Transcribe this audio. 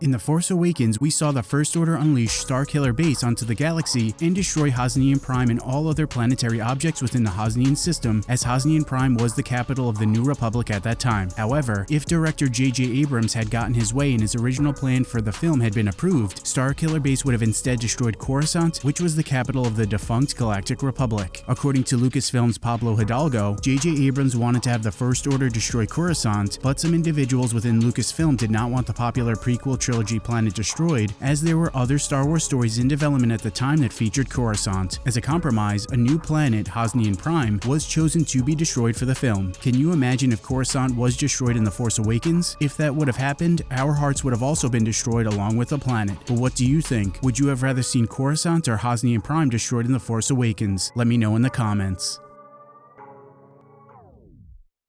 In The Force Awakens, we saw the First Order unleash Starkiller Base onto the galaxy and destroy Hosnian Prime and all other planetary objects within the Hosnian system, as Hosnian Prime was the capital of the New Republic at that time. However, if director J.J. Abrams had gotten his way and his original plan for the film had been approved, Starkiller Base would have instead destroyed Coruscant, which was the capital of the defunct Galactic Republic. According to Lucasfilm's Pablo Hidalgo, J.J. Abrams wanted to have the First Order destroy Coruscant, but some individuals within Lucasfilm did not want the popular prequel Planet Destroyed, as there were other Star Wars stories in development at the time that featured Coruscant. As a compromise, a new planet, Hosnian Prime, was chosen to be destroyed for the film. Can you imagine if Coruscant was destroyed in The Force Awakens? If that would have happened, our hearts would have also been destroyed along with the planet. But what do you think? Would you have rather seen Coruscant or Hosnian Prime destroyed in The Force Awakens? Let me know in the comments.